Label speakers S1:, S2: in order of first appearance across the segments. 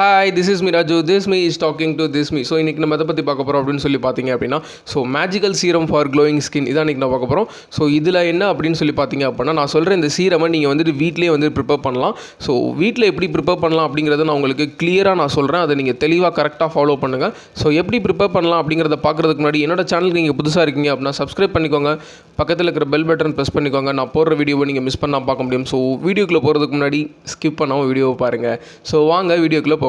S1: Hi this is Miraju this me is talking to this me so இன்றைக்கி நம்ம எதை பற்றி பார்க்க போகிறோம் அப்படின்னு சொல்லி பார்த்தீங்க அப்படின்னா so magical serum for glowing skin இதான் இன்றைக்கி நான் பார்க்க போகிறோம் ஸோ இதில் என்ன அப்படின்னு சொல்லி பார்த்தீங்க அப்படின்னா நான் சொல்கிற இந்த சீரமை நீங்கள் வந்துட்டு வீட்டிலே வந்து ப்ரிப்பேர் பண்ணலாம். ஸோ வீட்டில் எப்படி ப்ரிப்பேர் பண்ணலாம் அப்படிங்கிறத நான் உங்களுக்கு கிளியராக நான் சொல்கிறேன் அதை நீங்கள் தெளிவாக கரெக்டாக ஃபாலோ பண்ணுங்கள் ஸோ எப்படி ப்ரிப்பேர் பண்ணலாம் அப்படிங்கிறத பார்க்குறதுக்கு முன்னாடி என்னோட சேனலுக்கு நீங்கள் புதுசாக இருக்கீங்க அப்படின்னா சப்ஸ்கிரைப் பண்ணிக்கோங்க. பக்கத்தில் இருக்கிற பெல் பட்டன் ப்ரெஸ் பண்ணிக்கோங்க. நான் போடுற வீடியோவை நீங்கள் மிஸ் பண்ணால் பார்க்க முடியும். ஸோ வீடியோக்குள்ளே போகிறதுக்கு முன்னாடி ஸ்கிப் பண்ணாமல் வீடியோவை பாருங்கள் ஸோ வாங்க வீடியோக்குள்ளே போ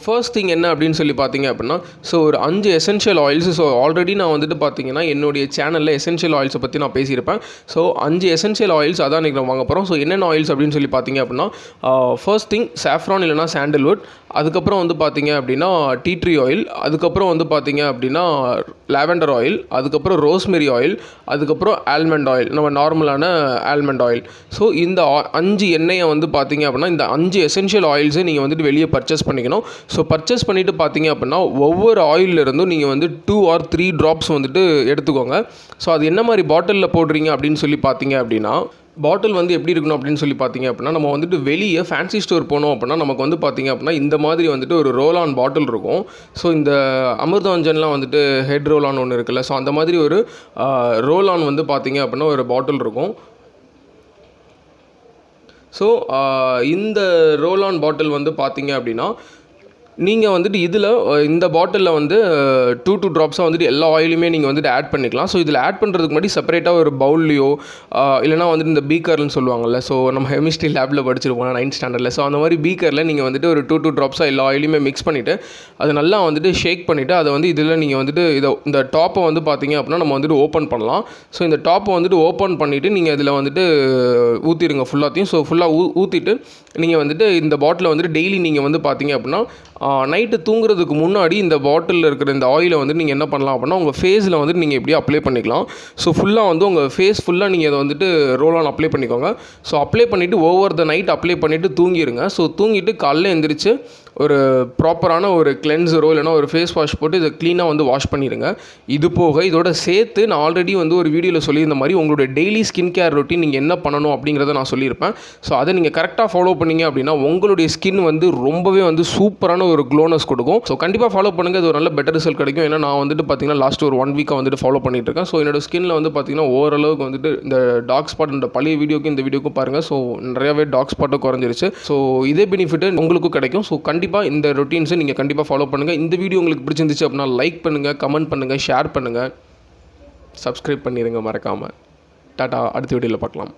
S1: ஃபர்ஸ்ட் திங் என்ன அப்படின்னு சொல்லி பார்த்தீங்க அப்படின்னா ஸோ ஒரு அஞ்சு எசென்ஷியல் ஆயில்ஸ் ஸோ ஆல்ரெடி நான் வந்துட்டு பார்த்தீங்கன்னா என்னுடைய சேனலில் எசென்ஷியல் ஆயில்ஸை பற்றி நான் பேசியிருப்பேன். ஸோ அஞ்சு எசென்ஷியல் ஆயில்ஸ் அதான் இன்றைக்கி வாங்க போகிறோம் ஸோ என்னென்ன ஆயில்ஸ் அப்படின்னு சொல்லி பார்த்தீங்க அப்படின்னா ஃபர்ஸ்ட் திங் சாஃப்ரான் இல்லைனா சாண்டல்வுட் அதுக்கப்புறம் வந்து பார்த்தீங்க அப்படின்னா டீ ட்ரீ ஆயில் அதுக்கப்புறம் வந்து பார்த்தீங்க அப்படின்னா லாவெண்டர் ஆயில் அதுக்கப்புறம் ரோஸ்மெரி ஆயில் அதுக்கப்புறம் ஆல்மண்ட் ஆயில் நம்ம நார்மலான ஆல்மண்ட் ஆயில் ஸோ இந்த ஆ- அஞ்சு எண்ணெயை வந்து பார்த்தீங்க அப்படின்னா இந்த அஞ்சு எசென்ஷியல் ஆயில்ஸை நீங்கள் வந்துட்டு வெளியே பர்ச்சேஸ் பண்ணிக்கணும். ஸோ பர்ச்சேஸ் பண்ணிவிட்டு பார்த்தீங்க அப்படின்னா ஒவ்வொரு ஆயில்ல இருந்தும் நீங்கள் வந்து டூ ஆர் த்ரீ ட்ராப்ஸ் வந்துட்டு எடுத்துக்கோங்க. ஸோ அது என்ன மாதிரி பாட்டிலில் போடுறீங்க அப்படின்னு சொல்லி பார்த்தீங்க அப்படின்னா பாட்டில் வந்து எப்படி இருக்கணும் அப்படின்னு சொல்லி பார்த்தீங்க அப்படின்னா நம்ம வந்துட்டு வெளியே ஃபேன்சி ஸ்டோர் போனோம் அப்படின்னா நமக்கு வந்து பார்த்தீங்க அப்படின்னா இந்த மாதிரி வந்துட்டு ஒரு ரோல் ஆன் பாட்டில் இருக்கும். ஸோ இந்த அமிர்தாஞ்சன்லாம் வந்துட்டு ஹெட் ரோல் ஆன் ஒன்று இருக்குல்ல. ஸோ அந்த மாதிரி ஒரு ரோல் ஆன் வந்து பார்த்தீங்க அப்படின்னா ஒரு பாட்டில் இருக்கும். ஸோ இந்த ரோல் ஆன் பாட்டில் வந்து பார்த்தீங்க அப்படின்னா நீங்கள் வந்துட்டு இதில் இந்த பாட்டிலில் வந்து டூ டூ ட்ராப்ஸாக வந்துட்டு எல்லா ஆயிலுமே நீங்கள் வந்துட்டு ஆட் பண்ணிக்கலாம். ஸோ இதில் ஆட் பண்ணுறதுக்கு முன்னாடி செப்பரேட்டாக ஒரு பவுல்லையோ இல்லைனா வந்துட்டு இந்த பீக்கர்னு சொல்லுவாங்கல்ல ஸோ நம்ம கெமிஸ்ட்ரி லேபில் படிச்சிருப்போம் நைன்த் ஸ்டாண்டர்டில் ஸோ அந்த மாதிரி பீக்கரில் நீங்கள் வந்துட்டு ஒரு டூ டூ ட்ராப்ஸாக எல்லா ஆயிலுமே மிக்ஸ் பண்ணிவிட்டு அதை நல்லா வந்துட்டு ஷேக் பண்ணிவிட்டு அதை வந்து இதில் நீங்கள் வந்துட்டு இதை இந்த டாப்பை வந்து பார்த்தீங்க அப்படின்னா நம்ம வந்துட்டு ஓப்பன் பண்ணலாம். ஸோ இந்த டாப்பை வந்துட்டு ஓப்பன் பண்ணிவிட்டு நீங்கள் இதில் வந்துட்டு ஊற்றிடுங்க ஃபுல்லாத்தையும் ஸோ ஃபுல்லாக ஊ ஊற்றிட்டு நீங்கள் வந்துட்டு இந்த பாட்டிலை வந்துட்டு டெய்லி நீங்கள் வந்து பார்த்தீங்க அப்படின்னா நைட்டு தூங்குறதுக்கு முன்னாடி இந்த பாட்டிலில் இருக்கிற இந்த ஆயிலை வந்து நீங்கள் என்ன பண்ணலாம் அப்படின்னா உங்கள் ஃபேஸில் வந்துட்டு நீங்கள் எப்படியும் அப்ளை பண்ணிக்கலாம். ஸோ ஃபுல்லாக வந்து உங்கள் ஃபேஸ் ஃபுல்லாக நீங்கள் இதை வந்துட்டு ரோல் ஆன் அப்ளை பண்ணிக்கோங்க. ஸோ அப்ளை பண்ணிவிட்டு ஓவர் த நைட் அப்ளை பண்ணிவிட்டு தூங்கிடுங்க ஸோ தூங்கிட்டு காலைல எழுந்திரிச்சு ஒரு ப்ராப்பரான ஒரு கிளென்சரோ இல்லைனா ஒரு ஃபேஸ் வாஷ் போட்டு இதை க்ளீனாக வந்து வாஷ் பண்ணிடுங்க இது போக இதோட சேர்த்து நான் ஆல்ரெடி வந்து ஒரு வீடியோவில் சொல்லியிருந்த மாதிரி உங்களுடைய டெய்லி ஸ்கின் கேர் ரொட்டீன் நீங்கள் என்ன பண்ணணும் அப்படிங்கிறத நான் சொல்லியிருப்பேன். ஸோ அதை நீங்கள் கரெக்டாக ஃபாலோ பண்ணீங்க அப்படின்னா உங்களுடைய ஸ்கின் வந்து ரொம்பவே வந்து சூப்பரான ஒரு க்ளோனஸ் கொடுக்கும். ஸோ கண்டிப்பாக ஃபாலோ பண்ணுங்கள் இது ஒரு நல்ல பெட்டர் ரிசல்ட் கிடைக்கும். ஏன்னா நான் வந்துட்டு பார்த்தீங்கன்னா லாஸ்ட் ஒரு ஒன் வீக்காக வந்துட்டு ஃபாலோ பண்ணிட்டு இருக்கேன் ஸோ என்னோட ஸ்கின்ல வந்து பார்த்தீங்கன்னா ஓரளவுக்கு வந்துட்டு இந்த டாக் ஸ்பாட் இந்த பழைய வீடியோக்கு இந்த வீடியோக்கும் பாருங்கள் ஸோ நிறையவே டாக் ஸ்பாட்டும் குறைஞ்சிருச்சு. ஸோ இதே பெனிஃபிட் உங்களுக்கும் கிடைக்கும். ஸோ கண்டிப்பாக இந்த ரொட்டீன்ஸை நீங்கள் கண்டிப்பாக ஃபாலோ பண்ணுங்கள் இந்த வீடியோ உங்களுக்கு பிடிச்சிருந்துச்சு அப்படின்னா லைக் பண்ணுங்கள் கமெண்ட் பண்ணுங்கள் ஷேர் பண்ணுங்கள் சப்ஸ்கிரைப் பண்ணிடுங்க மறக்காமல் டாட்டா அடுத்த வீடியோவில் பார்க்கலாம்.